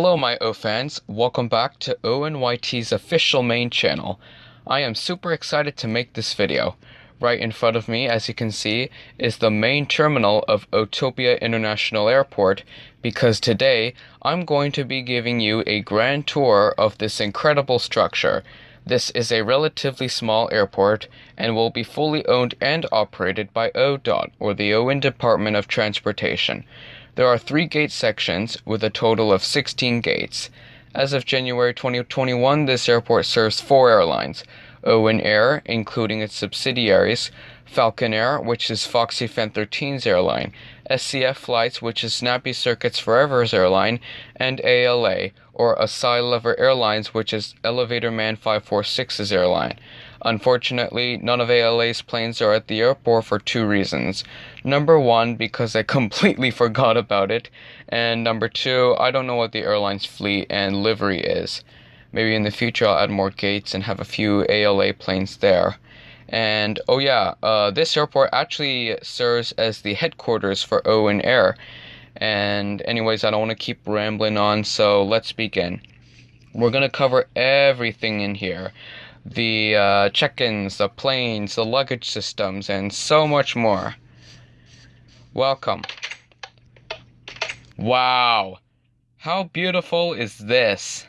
Hello, my O fans. Welcome back to ONYT's official main channel. I am super excited to make this video. Right in front of me, as you can see, is the main terminal of Otopia International Airport because today I'm going to be giving you a grand tour of this incredible structure. This is a relatively small airport and will be fully owned and operated by ODOT, or the Owen Department of Transportation. There are three gate sections with a total of 16 gates. As of January 2021, this airport serves four airlines Owen Air, including its subsidiaries, Falcon Air, which is Foxy Fan 13's airline, SCF Flights, which is Snappy Circuits Forever's airline, and ALA, or Asai Lover Airlines, which is Elevator Man 546's airline. Unfortunately, none of ALA's planes are at the airport for two reasons. Number one, because I completely forgot about it, and number two, I don't know what the airline's fleet and livery is. Maybe in the future I'll add more gates and have a few ALA planes there. And oh yeah, uh, this airport actually serves as the headquarters for Owen Air. And anyways, I don't want to keep rambling on, so let's begin. We're gonna cover everything in here. The uh, check-ins, the planes, the luggage systems, and so much more. Welcome. Wow. How beautiful is this?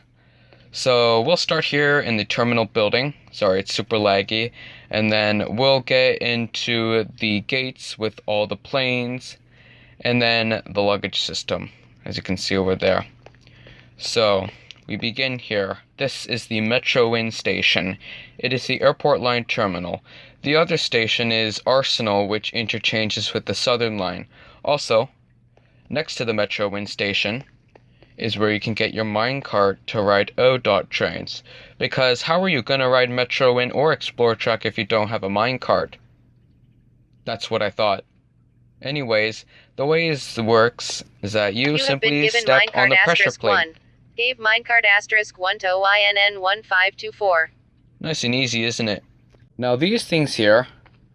So we'll start here in the terminal building. Sorry, it's super laggy. And then we'll get into the gates with all the planes and then the luggage system, as you can see over there. So we begin here. This is the Metrowind station. It is the airport line terminal. The other station is Arsenal, which interchanges with the Southern line. Also, next to the Metrowind station is where you can get your minecart to ride ODOT trains. Because how are you going to ride Metrowind or Explorer if you don't have a minecart? That's what I thought. Anyways, the way this works is that you, You simply step on the pressure plate. 1. Gave minecart asterisk 1 to OINN 1524. Nice and easy, isn't it? Now, these things here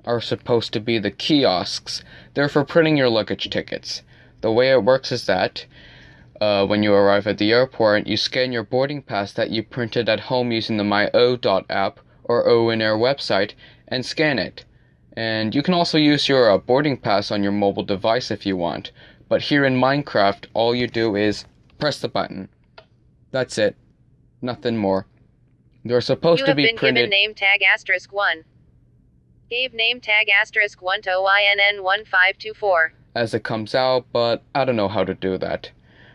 are supposed to be the kiosks. They're for printing your luggage tickets. The way it works is that uh, when you arrive at the airport, you scan your boarding pass that you printed at home using the MyO.dot app or Owen Air website and scan it. And you can also use your uh, boarding pass on your mobile device if you want. But here in Minecraft, all you do is press the button. That's it. Nothing more. They're supposed You to have be been printed. given name tag asterisk 1. Gave name tag asterisk 1 to OINN 1524. as it comes out, but I don't know how to do that.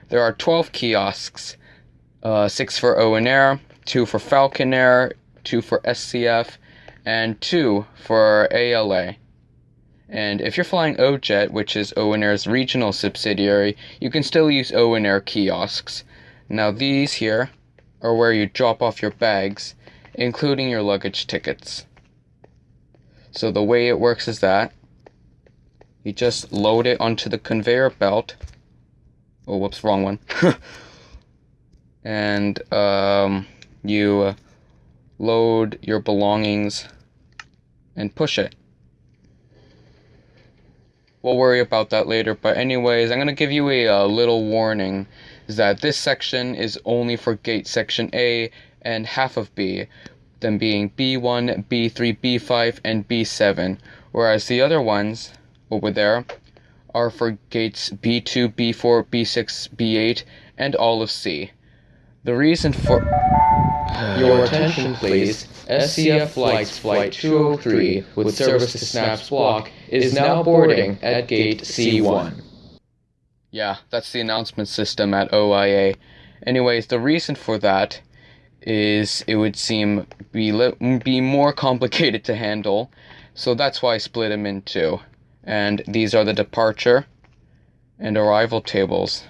There are 12 kiosks uh, 6 for Owen Air, 2 for Falcon Air, 2 for SCF, and 2 for ALA. And if you're flying OJet, which is Owen Air's regional subsidiary, you can still use Owen Air kiosks. Now, these here are where you drop off your bags, including your luggage tickets. So, the way it works is that you just load it onto the conveyor belt. Oh, whoops, wrong one. and um, you uh, load your belongings and push it. We'll worry about that later, but anyways, I'm gonna give you a, uh little warning is that this section is only for gate section A and half of B, them being B1, B3, B5, and B7, whereas the other ones over there are for gates B2, B4, B6, B8, and all of C. The reason for Your attention, please. SCF Flights Flight 203 with service to Snaps Block is now boarding at gate C1. Yeah, that's the announcement system at OIA. Anyways, the reason for that is it would seem be be more complicated to handle, so that's why I split them in two. And these are the departure and arrival tables.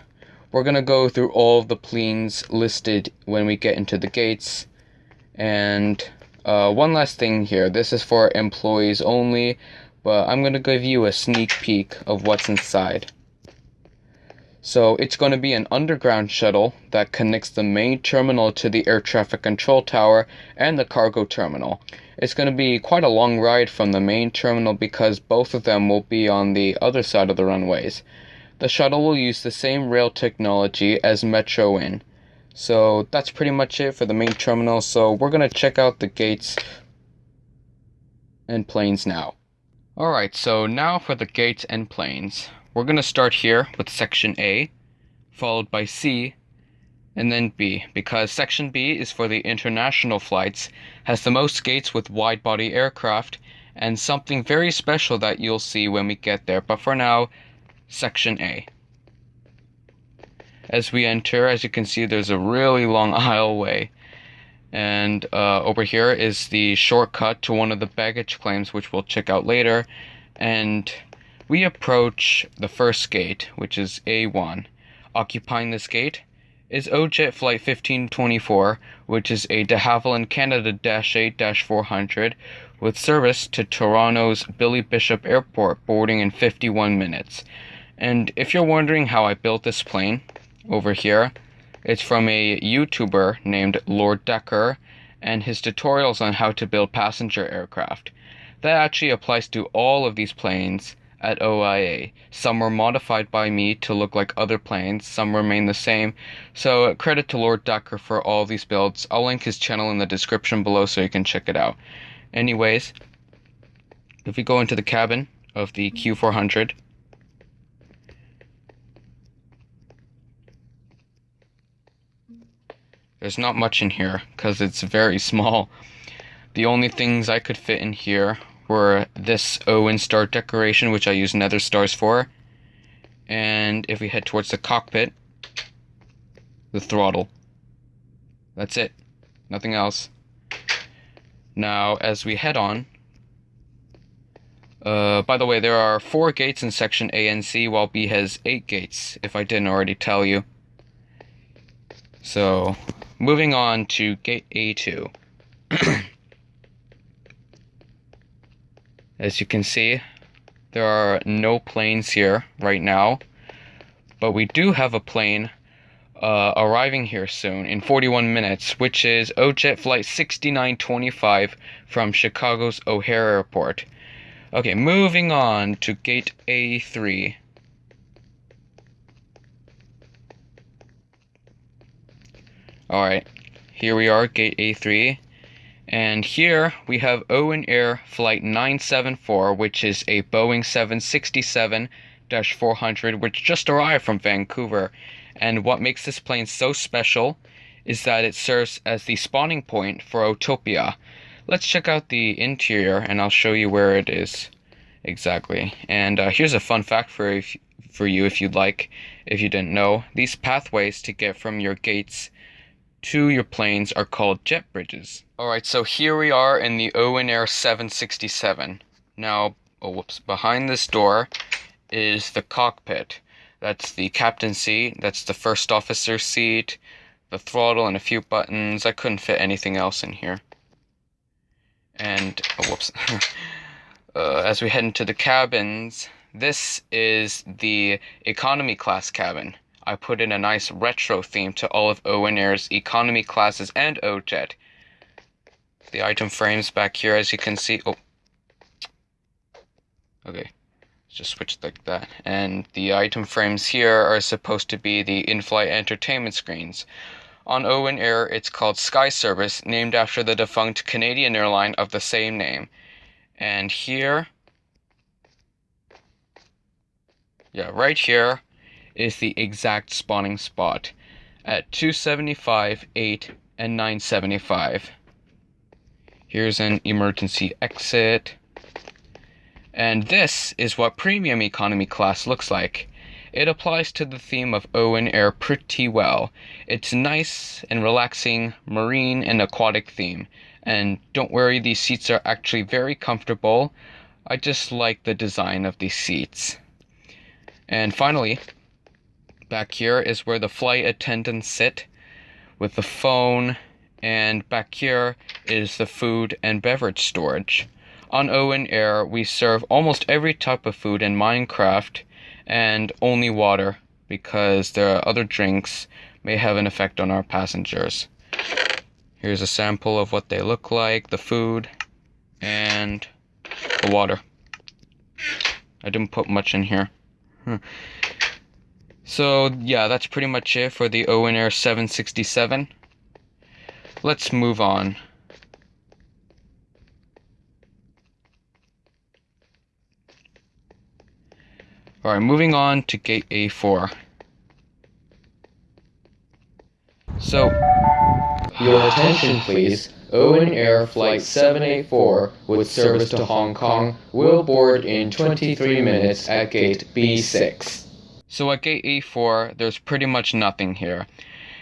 We're gonna go through all of the planes listed when we get into the gates. And uh, one last thing here. This is for employees only, but I'm gonna give you a sneak peek of what's inside. So it's going to be an underground shuttle that connects the main terminal to the air traffic control tower and the cargo terminal. It's going to be quite a long ride from the main terminal because both of them will be on the other side of the runways. The shuttle will use the same rail technology as Metrowind. So that's pretty much it for the main terminal. So we're going to check out the gates and planes now. Alright, so now for the gates and planes. We're going to start here with section A, followed by C, and then B, because section B is for the international flights, has the most gates with wide body aircraft, and something very special that you'll see when we get there. But for now, section A. As we enter, as you can see, there's a really long aisleway. And uh, over here is the shortcut to one of the baggage claims, which we'll check out later. And we approach the first gate, which is A1. Occupying this gate is OJet Flight 1524, which is a de Havilland Canada 8 400 with service to Toronto's Billy Bishop Airport, boarding in 51 minutes. And if you're wondering how I built this plane, over here, it's from a YouTuber named Lord Decker and his tutorials on how to build passenger aircraft. That actually applies to all of these planes at OIA. Some were modified by me to look like other planes, some remain the same. So credit to Lord Decker for all these builds. I'll link his channel in the description below so you can check it out. Anyways, if we go into the cabin of the Q400, there's not much in here because it's very small. The only things I could fit in here were this Owen star decoration, which I use nether stars for. And if we head towards the cockpit, the throttle. That's it. Nothing else. Now, as we head on, uh, by the way, there are four gates in section A and C, while B has eight gates, if I didn't already tell you. So, moving on to gate A2. As you can see, there are no planes here right now, but we do have a plane uh, arriving here soon in 41 minutes, which is OJet Flight 6925 from Chicago's O'Hare Airport. Okay, moving on to Gate A3. Alright, here we are, Gate A3. And here we have Owen Air Flight 974, which is a Boeing 767 400, which just arrived from Vancouver. And what makes this plane so special is that it serves as the spawning point for Autopia. Let's check out the interior and I'll show you where it is exactly. And uh, here's a fun fact for if, for you if you'd like, if you didn't know. These pathways to get from your gates to your planes are called jet bridges. Alright, so here we are in the Owen Air 767. Now, oh whoops, behind this door is the cockpit. That's the captain seat, that's the first officer seat, the throttle and a few buttons. I couldn't fit anything else in here. And, oh whoops. uh, as we head into the cabins, this is the economy class cabin. I put in a nice retro theme to all of Owen Air's economy classes and OJet. The item frames back here, as you can see. Oh. Okay. Just switch like that. And the item frames here are supposed to be the in-flight entertainment screens. On Owen Air, it's called Sky Service, named after the defunct Canadian airline of the same name. And here, yeah, right here, is the exact spawning spot at 275, 8, and 975. Here's an emergency exit. And this is what premium economy class looks like. It applies to the theme of Owen Air pretty well. It's nice and relaxing, marine and aquatic theme. And don't worry, these seats are actually very comfortable. I just like the design of these seats. And finally, Back here is where the flight attendants sit with the phone, and back here is the food and beverage storage. On Owen Air, we serve almost every type of food in Minecraft and only water because the other drinks may have an effect on our passengers. Here's a sample of what they look like, the food, and the water. I didn't put much in here. Hmm. So, yeah, that's pretty much it for the Owen Air 767. Let's move on. Alright, moving on to gate A4. So, Your attention please. Owen Air Flight 784 with service to Hong Kong will board in 23 minutes at gate B6. So at gate A4, there's pretty much nothing here.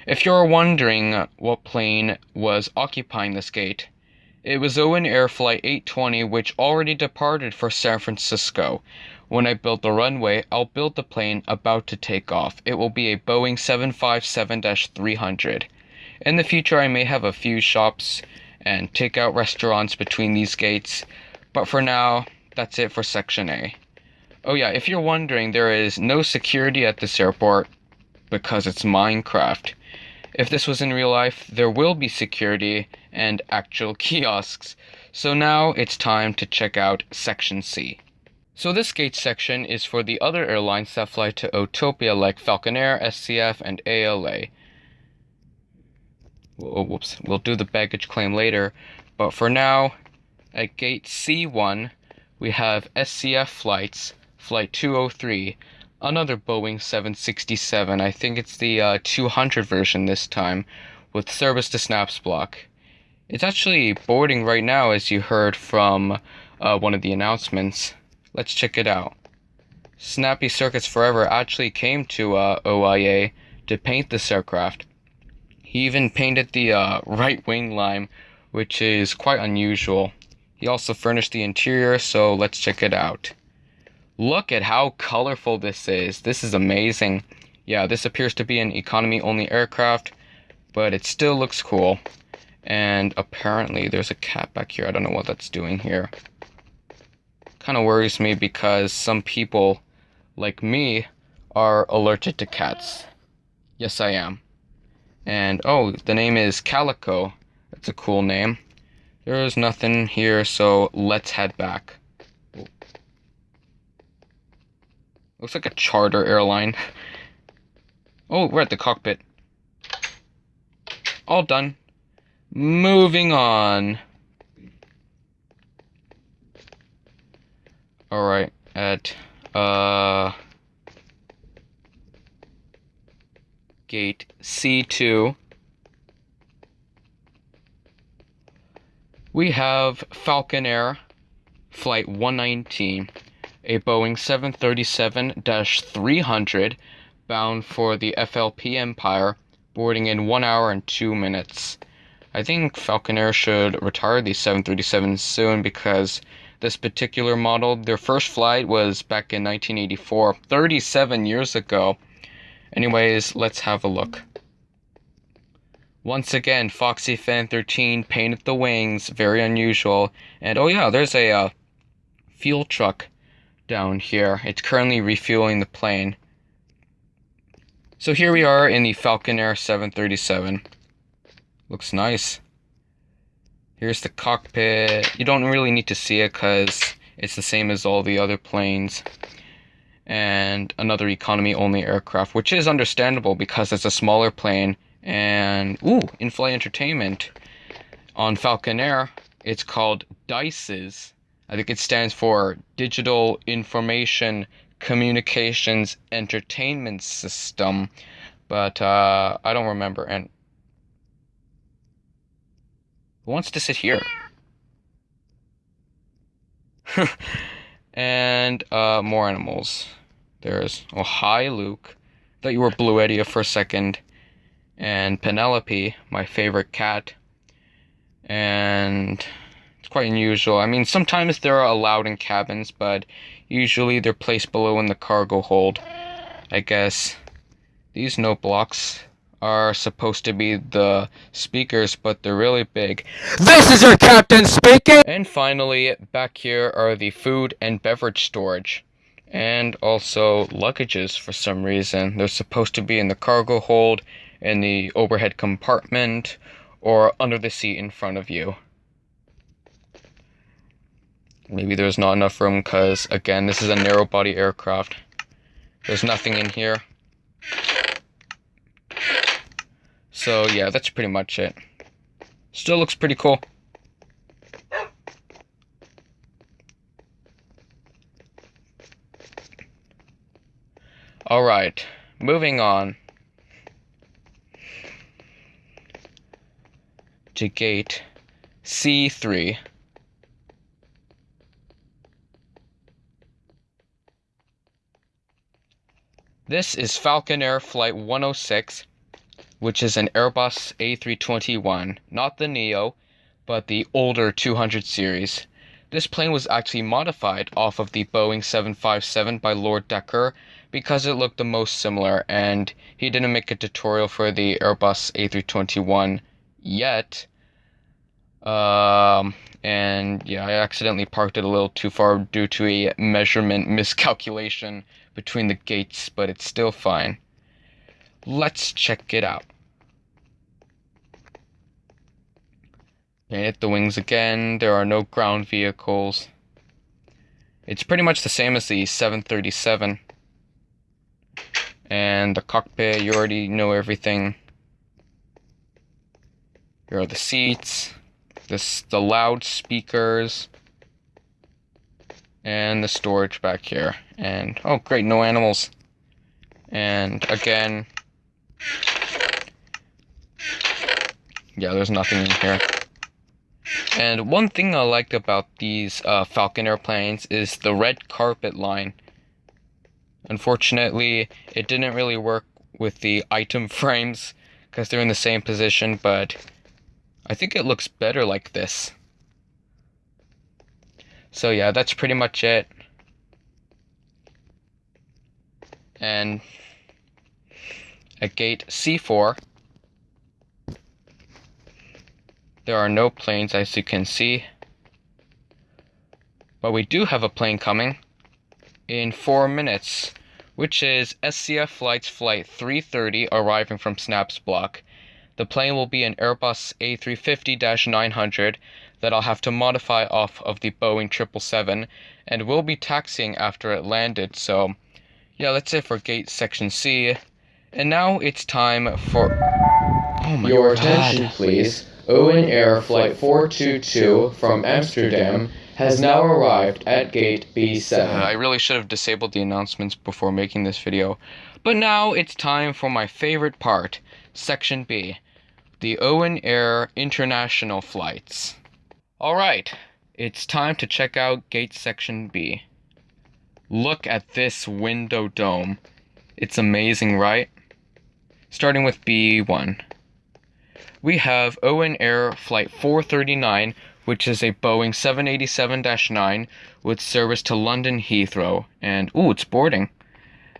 If you're wondering what plane was occupying this gate, it was Owen Air Flight 820 which already departed for San Francisco. When I build the runway, I'll build the plane about to take off. It will be a Boeing 757-300. In the future, I may have a few shops and takeout restaurants between these gates, but for now, that's it for Section A. Oh yeah, if you're wondering, there is no security at this airport because it's Minecraft. If this was in real life, there will be security and actual kiosks. So now it's time to check out Section C. So this gate section is for the other airlines that fly to Otopia like Falcon Air, SCF, and ALA. Whoops, we'll do the baggage claim later, but for now, at gate C1, we have SCF flights, flight 203, another Boeing 767, I think it's the uh, 200 version this time, with service to Snaps Block. It's actually boarding right now, as you heard from uh, one of the announcements. Let's check it out. Snappy Circuits Forever actually came to uh, OIA to paint this aircraft. He even painted the uh, right wing line, which is quite unusual. He also furnished the interior, so let's check it out. Look at how colorful this is. This is amazing. Yeah, this appears to be an economy only aircraft, but it still looks cool. And apparently there's a cat back here. I don't know what that's doing here. Kind of worries me because some people, like me, are allergic to cats. Yes, I am. And oh, the name is Calico. That's a cool name. There's nothing here, so let's head back. Looks like a charter airline. Oh, we're at the cockpit. All done. Moving on. Alright, at uh gate C2 we have Falcon Air flight 119 a Boeing 737-300 bound for the FLP Empire boarding in 1 hour and 2 minutes. I think Falcon Air should retire these 737s soon because this particular model, their first flight was back in 1984, 37 years ago. Anyways, let's have a look. Once again, Foxy Fan 13 painted the wings, very unusual. And oh yeah, there's a uh, fuel truck down here. It's currently refueling the plane. So here we are in the Falcon Air 737. Looks nice. Here's the cockpit. You don't really need to see it because it's the same as all the other planes. And another economy only aircraft, which is understandable because it's a smaller plane. And, ooh, in flight entertainment. On Falcon Air, it's called DICES. I think it stands for Digital Information Communications Entertainment System. But uh, I don't remember. And who wants to sit here? and uh, more animals. There's oh hi Luke. Thought you were Blue Eddie for a second. And Penelope, my favorite cat. And quite unusual. I mean, sometimes they're allowed in cabins, but usually they're placed below in the cargo hold. I guess these note blocks are supposed to be the speakers, but they're really big. This is your captain speaking! And finally, back here are the food and beverage storage. And also luggages for some reason. They're supposed to be in the cargo hold, in the overhead compartment, or under the seat in front of you. Maybe there's not enough room because, again, this is a narrow body aircraft. There's nothing in here. So yeah, that's pretty much it. Still looks pretty cool. Alright, moving on. To gate C3. This is Falcon Air Flight 106, which is an Airbus A321, not the Neo, but the older 200 series. This plane was actually modified off of the Boeing 757 by Lord Decker because it looked the most similar, and he didn't make a tutorial for the Airbus A321 yet. Um, and yeah, I accidentally parked it a little too far due to a measurement miscalculation between the gates, but it's still fine. Let's check it out. Paint the wings again. There are no ground vehicles. It's pretty much the same as the 737. And the cockpit, you already know everything. Here are the seats, this the loudspeakers, and the storage back here. And oh great, no animals. And again, yeah, there's nothing in here. And one thing I liked about these uh, Falcon airplanes is the red carpet line. Unfortunately, it didn't really work with the item frames because they're in the same position, but I think it looks better like this. So yeah, that's pretty much it. And at gate C4, there are no planes as you can see. But we do have a plane coming in four minutes, which is SCF Flight's Flight 330 arriving from Snaps Block. The plane will be an Airbus A350 900 that I'll have to modify off of the Boeing 777 and will be taxiing after it landed. So, yeah, that's it for gate section C. And now it's time for. Oh my Your God. attention, please. Owen Air Flight 422 from Amsterdam has now arrived at gate B7. Uh, I really should have disabled the announcements before making this video. But now it's time for my favorite part, Section B, the Owen Air International Flights. Alright, it's time to check out gate section B. Look at this window dome. It's amazing, right? Starting with B1. We have Owen Air Flight 439 which is a Boeing 787-9 with service to London Heathrow. And, ooh, it's boarding.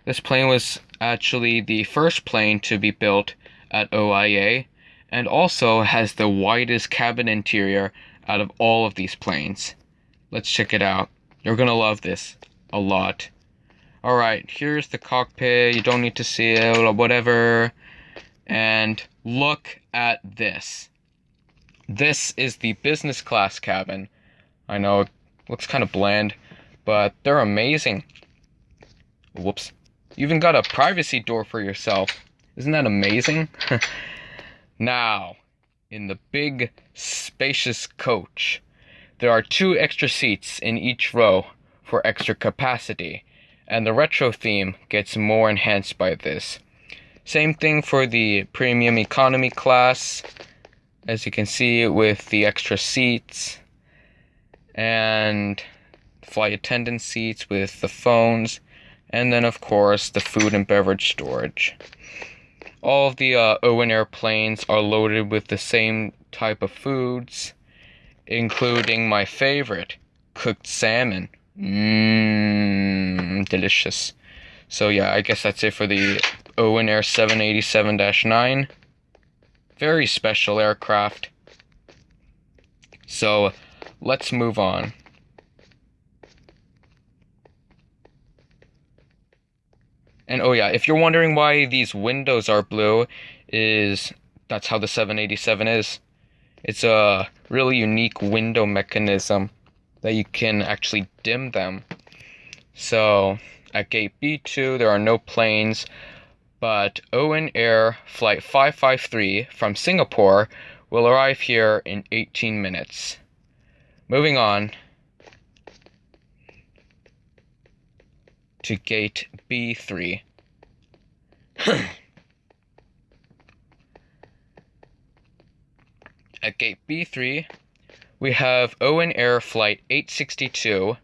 This plane was actually the first plane to be built at OIA and also has the widest cabin interior out of all of these planes. Let's check it out. You're gonna love this a lot. Alright, here's the cockpit. You don't need to see it or whatever. And look at this. This is the business class cabin. I know it looks kind of bland, but they're amazing. Whoops. You even got a privacy door for yourself. Isn't that amazing? now, in the big, spacious coach, there are two extra seats in each row for extra capacity, and the retro theme gets more enhanced by this. Same thing for the premium economy class as you can see with the extra seats and flight attendant seats with the phones and then of course the food and beverage storage all of the uh, Owen airplanes are loaded with the same type of foods including my favorite cooked salmon mmm delicious so yeah I guess that's it for the Owen Air 787-9 very special aircraft. So let's move on. And oh yeah, if you're wondering why these windows are blue, is that's how the 787 is. It's a really unique window mechanism that you can actually dim them. So at gate B2 there are no planes, but Owen Air Flight 553 from Singapore will arrive here in 18 minutes. Moving on to gate B3. At gate B3, we have Owen Air Flight 862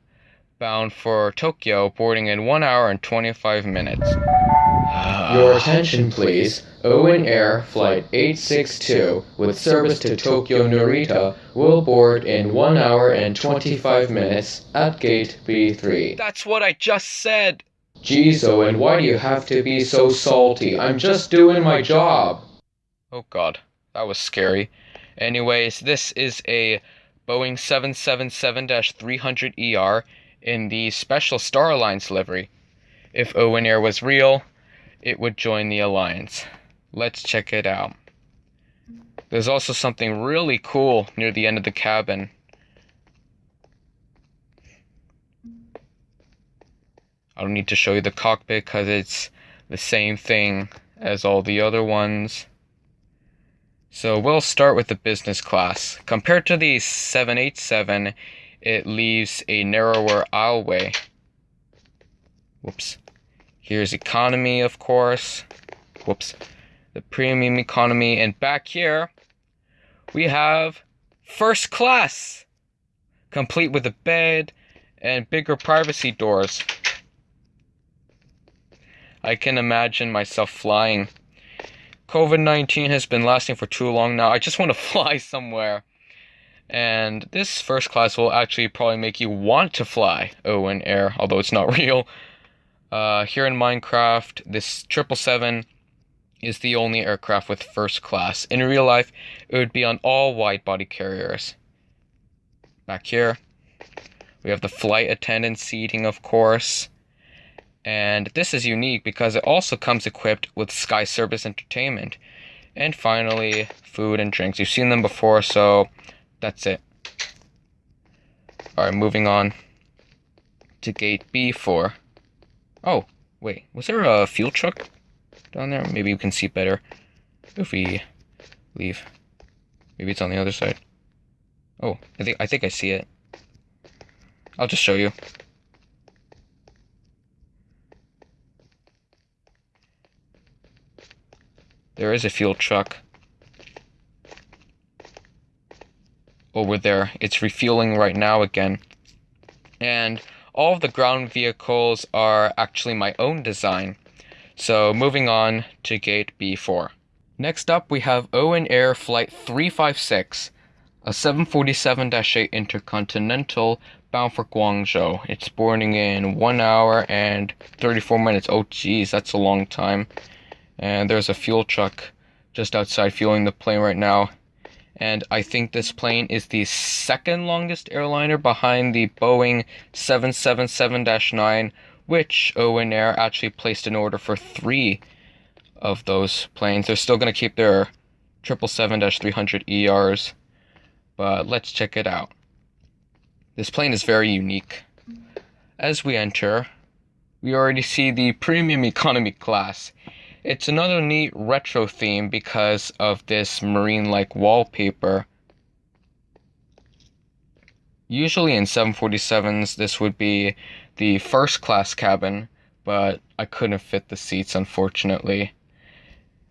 bound for Tokyo, boarding in 1 hour and 25 minutes. Your attention, please. Owen Air Flight 862 with service to Tokyo Narita will board in 1 hour and 25 minutes at gate B3. That's what I just said! Geez, Owen, why do you have to be so salty? I'm just doing my job. Oh god, that was scary. Anyways, this is a Boeing 777 300ER in the Special Star Alliance livery. If Owen Air was real, it would join the alliance. Let's check it out. There's also something really cool near the end of the cabin. I don't need to show you the cockpit because it's the same thing as all the other ones. So we'll start with the business class. Compared to the 787, it leaves a narrower aisleway. Whoops. Here's economy, of course. Whoops. The premium economy. And back here, we have first class. Complete with a bed and bigger privacy doors. I can imagine myself flying COVID 19 has been lasting for too long now. I just want to fly somewhere. And this first class will actually probably make you want to fly Owen Air, although it's not real. Uh, here in Minecraft, this 777 is the only aircraft with first class. In real life, it would be on all wide body carriers. Back here, we have the flight attendant seating, of course. And this is unique because it also comes equipped with Sky Service Entertainment. And finally, food and drinks. You've seen them before, so that's it. Alright, moving on to gate B4. Oh, wait, was there a fuel truck down there? Maybe we can see better if we leave. Maybe it's on the other side. Oh, I think I think I see it. I'll just show you. There is a fuel truck. Over there. It's refueling right now again. And all of the ground vehicles are actually my own design. So moving on to gate B4. Next up we have Owen Air Flight 356, a 747-8 Intercontinental bound for Guangzhou. It's boarding in 1 hour and 34 minutes. Oh geez, that's a long time and there's a fuel truck just outside fueling the plane right now. And I think this plane is the second longest airliner behind the Boeing 777 9, which Owen Air actually placed an order for three of those planes. They're still going to keep their 777 300 ERs, but let's check it out. This plane is very unique. As we enter, we already see the premium economy class it's another neat retro theme because of this marine-like wallpaper. Usually in 747s this would be the first class cabin, but I couldn't fit the seats unfortunately.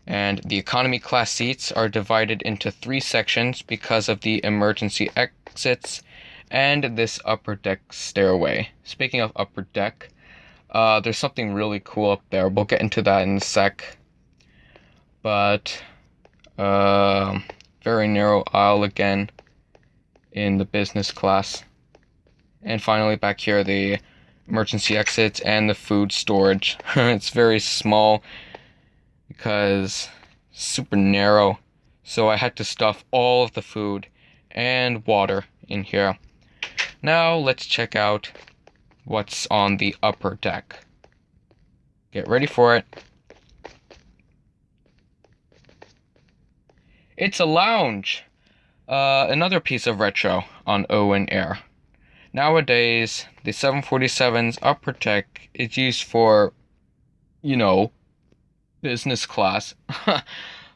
And the economy class seats are divided into three sections because of the emergency exits and this upper deck stairway. Speaking of upper deck, uh, there's something really cool up there. We'll get into that in a sec. But, uh, very narrow aisle again in the business class. And finally, back here, the emergency exits and the food storage. it's very small because super narrow. So I had to stuff all of the food and water in here. Now let's check out what's on the upper deck. Get ready for it. It's a lounge. Uh, another piece of retro on Owen Air. Nowadays, the 747's upper deck is used for, you know, business class. uh,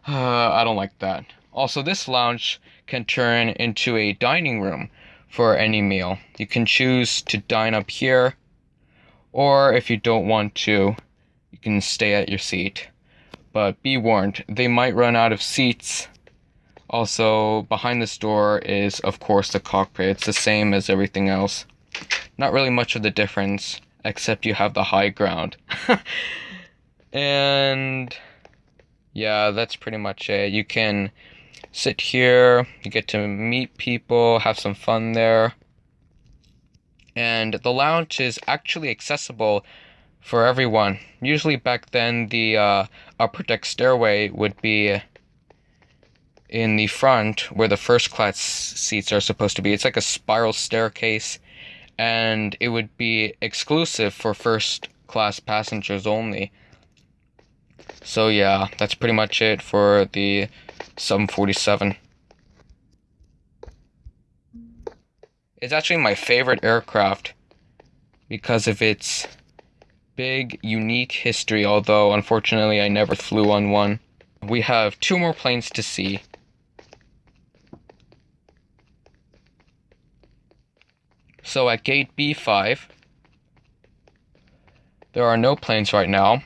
I don't like that. Also, this lounge can turn into a dining room for any meal. You can choose to dine up here, or if you don't want to, you can stay at your seat. But be warned, they might run out of seats. Also, behind this door is, of course, the cockpit. It's the same as everything else. Not really much of the difference, except you have the high ground. and yeah, that's pretty much it. You can sit here, you get to meet people, have some fun there. And the lounge is actually accessible for everyone. Usually back then, the uh, upper deck stairway would be in the front where the first class seats are supposed to be. It's like a spiral staircase, and it would be exclusive for first class passengers only. So, yeah, that's pretty much it for the 747. It's actually my favorite aircraft because of its big, unique history, although unfortunately I never flew on one. We have two more planes to see. So at gate B5, there are no planes right now.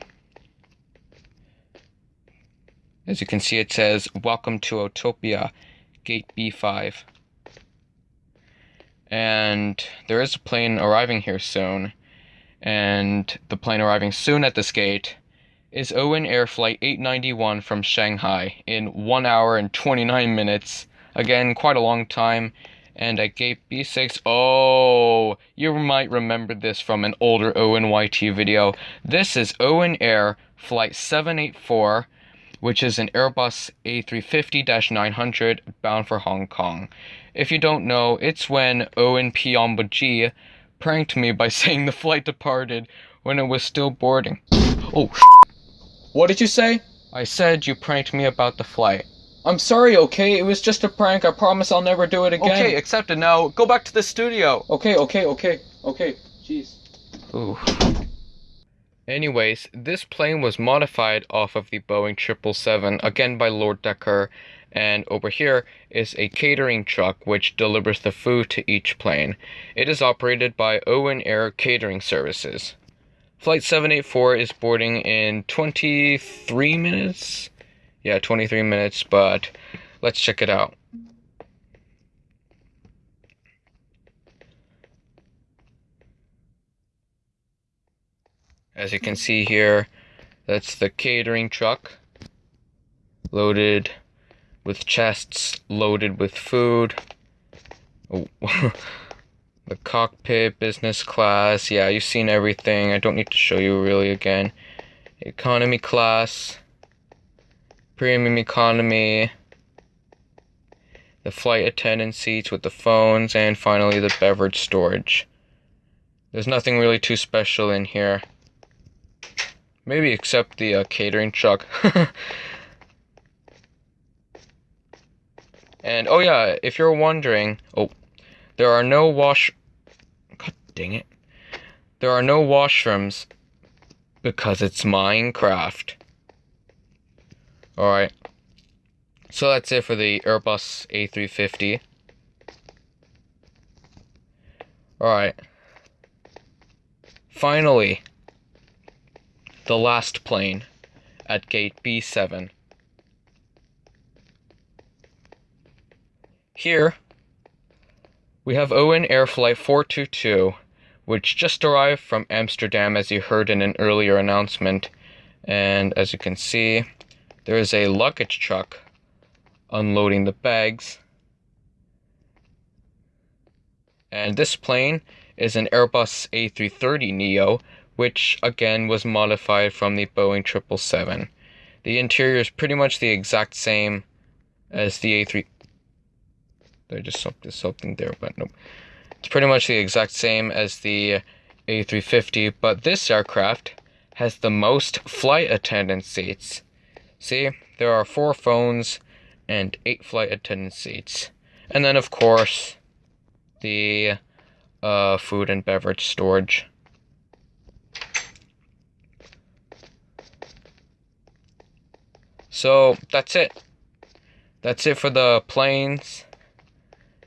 As you can see, it says, Welcome to Autopia, Gate B5. And there is a plane arriving here soon. And the plane arriving soon at this gate is Owen Air Flight 891 from Shanghai in 1 hour and 29 minutes. Again, quite a long time. And at gate B6, oh, you might remember this from an older ONYT video. This is Owen Air Flight 784 which is an Airbus A350 900 bound for Hong Kong. If you don't know, it's when Owen Piombo pranked me by saying the flight departed when it was still boarding. Oh, What did you say? I said you pranked me about the flight. I'm sorry, okay? It was just a prank. I promise I'll never do it again. Okay, accept it now. Go back to the studio. Okay, okay, okay, okay. Jeez. Ooh. Anyways, this plane was modified off of the Boeing 777, again by Lord Decker, and over here is a catering truck which delivers the food to each plane. It is operated by Owen Air Catering Services. Flight 784 is boarding in 23 minutes? Yeah, 23 minutes, but let's check it out. As you can see here, that's the catering truck loaded with chests loaded with food. Oh, the cockpit, business class. Yeah, you've seen everything. I don't need to show you really again. Economy class, premium economy, the flight attendant seats with the phones, and finally the beverage storage. There's nothing really too special in here. Maybe except the uh, catering truck. and oh yeah, if you're wondering, oh, there are no wash. God dang it! There are no washrooms because it's Minecraft. All right. So that's it for the Airbus A350. All right. Finally the last plane at gate B7. Here, we have Owen Air Flight 422, which just arrived from Amsterdam as you heard in an earlier announcement. And as you can see, there is a luggage truck unloading the bags. And this plane is an Airbus A330neo which again was modified from the Boeing 777. The interior is pretty much the exact same as the A3. I just saw something there, but nope. It's pretty much the exact same as the A350, but this aircraft has the most flight attendant seats. See, there are four phones and eight flight attendant seats. And then, of course, the uh, food and beverage storage. So that's it. That's it for the planes.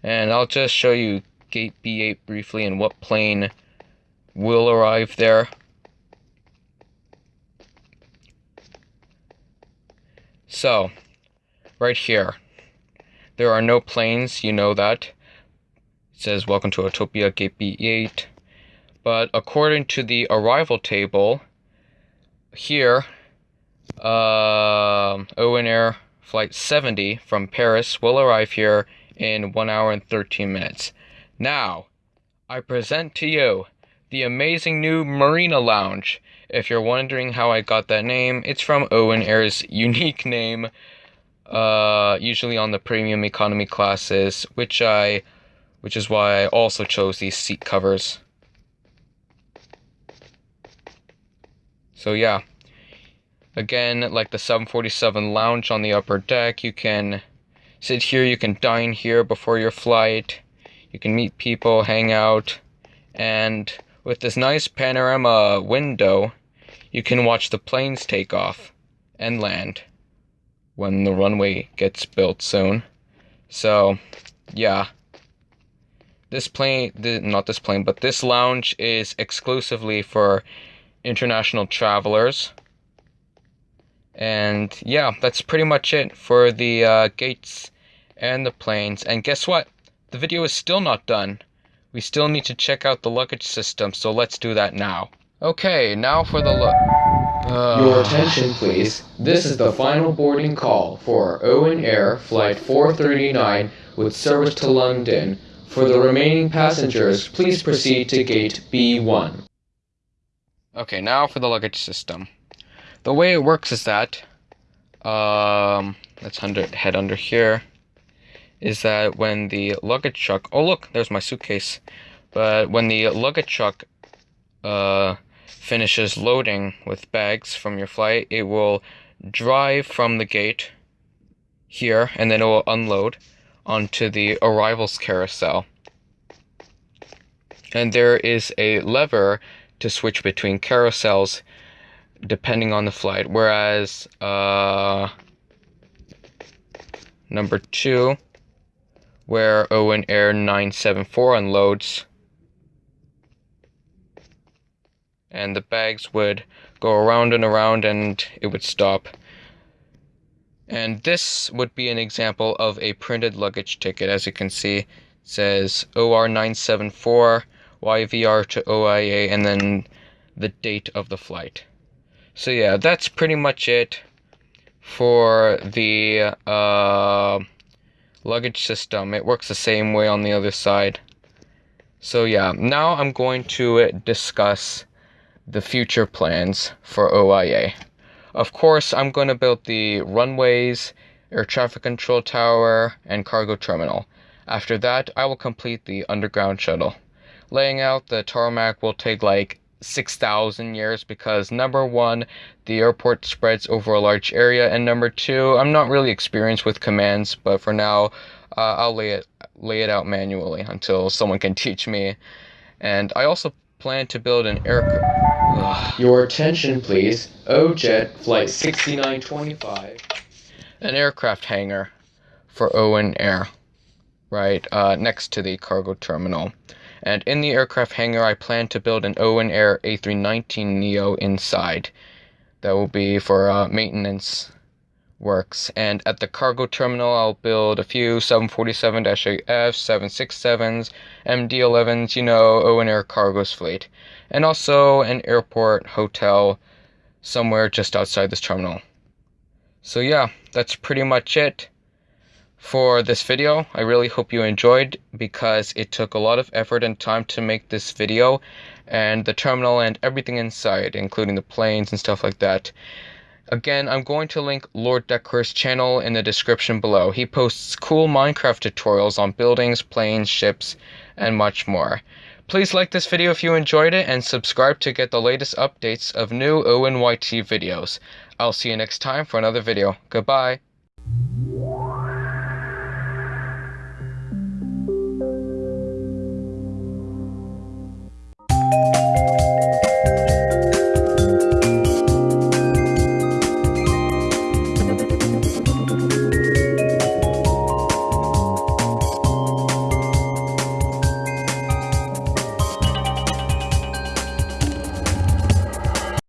And I'll just show you gate B8 briefly and what plane will arrive there. So, right here, there are no planes, you know that. It says, Welcome to Autopia Gate B8. But according to the arrival table, here, uh, Owen Air Flight 70 from Paris will arrive here in 1 hour and 13 minutes. Now, I present to you the amazing new Marina Lounge. If you're wondering how I got that name, it's from Owen Air's unique name, uh, usually on the premium economy classes, which I, which is why I also chose these seat covers. So yeah, again, like the 747 lounge on the upper deck, you can sit here, you can dine here before your flight, you can meet people, hang out, and with this nice panorama window, you can watch the planes take off and land when the runway gets built soon. So, yeah. This plane, not this plane, but this lounge is exclusively for international travelers. And yeah, that's pretty much it for the uh, gates and the planes. And guess what? The video is still not done. We still need to check out the luggage system, so let's do that now. Okay, now for the look. Uh... Your attention, please. This is the final boarding call for Owen Air Flight 439 with service to London. For the remaining passengers, please proceed to gate B1. Okay, now for the luggage system. The way it works is that, um, let's under, head under here is that when the luggage truck, oh look, there's my suitcase. But when the luggage truck uh, finishes loading with bags from your flight, it will drive from the gate here and then it will unload onto the arrivals carousel. And there is a lever to switch between carousels depending on the flight. Whereas uh, number two where Owen Air 974 unloads. And the bags would go around and around and it would stop. And this would be an example of a printed luggage ticket. As you can see, says OR974, YVR to OIA, and then the date of the flight. So yeah, that's pretty much it for the uh, luggage system. It works the same way on the other side. So yeah, now I'm going to uh, discuss the future plans for OIA. Of course, I'm going to build the runways, air traffic control tower, and cargo terminal. After that, I will complete the underground shuttle. Laying out the tarmac will take like 6,000 years because number one, the airport spreads over a large area, and number two, I'm not really experienced with commands, but for now, uh, I'll lay it lay it out manually until someone can teach me. And I also plan to build an aircraft. Your attention, please. OJet Flight 6925. An aircraft hangar for Owen Air, right uh, next to the cargo terminal. And in the aircraft hangar, I plan to build an Owen Air A319neo inside. That will be for uh, maintenance works. And at the cargo terminal, I'll build a few 747-8F, 767s, MD-11s, you know, Owen Air Cargo's fleet. And also an airport hotel somewhere just outside this terminal. So yeah, that's pretty much it for this video. I really hope you enjoyed because it took a lot of effort and time to make this video and the terminal and everything inside, including the planes and stuff like that. Again, I'm going to link Lord Decker's channel in the description below. He posts cool Minecraft tutorials on buildings, planes, ships, and much more. Please like this video if you enjoyed it and subscribe to get the latest updates of new ONYT videos. I'll see you next time for another video. Goodbye.